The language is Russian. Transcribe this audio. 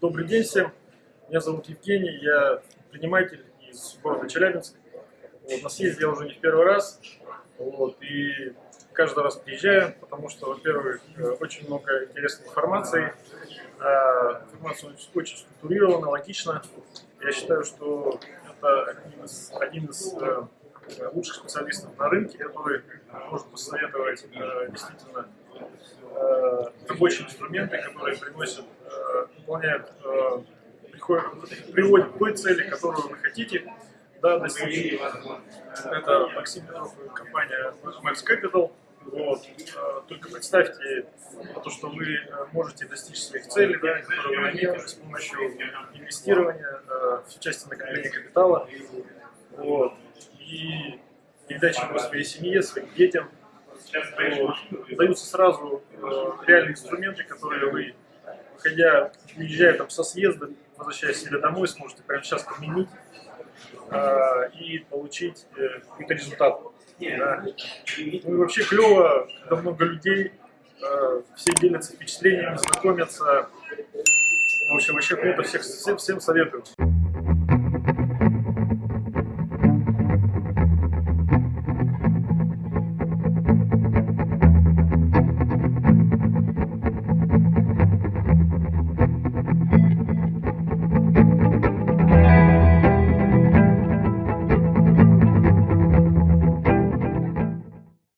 Добрый день всем. Меня зовут Евгений, я предприниматель из города Челябинск. Вот, на съезде я уже не в первый раз. Вот, и каждый раз приезжаю, потому что, во-первых, э, очень много интересной информации. А, информация очень структурирована, логична. Я считаю, что это один из, один из э, лучших специалистов на рынке, который может посоветовать э, действительно рабочие инструменты, которые приносят, выполняют, приводят к той цели, которую вы хотите да, достичь. Это Максим Петров и компания Max Capital. Вот. А, только представьте то, что вы э, можете достичь своих целей, да, которые вы наметили с помощью инвестирования э, в части накопления капитала. Вот. И передачи его своей семье, своим детям. Вот. Даются сразу э, реальные инструменты, которые вы, выходя, уезжая там со съезда, возвращаясь себе домой, сможете прямо сейчас применить э, и получить э, какой-то результат. Да. Ну и вообще клево, когда много людей, э, все делятся впечатлениями, знакомятся. В общем, вообще круто, всех, всем, всем советую.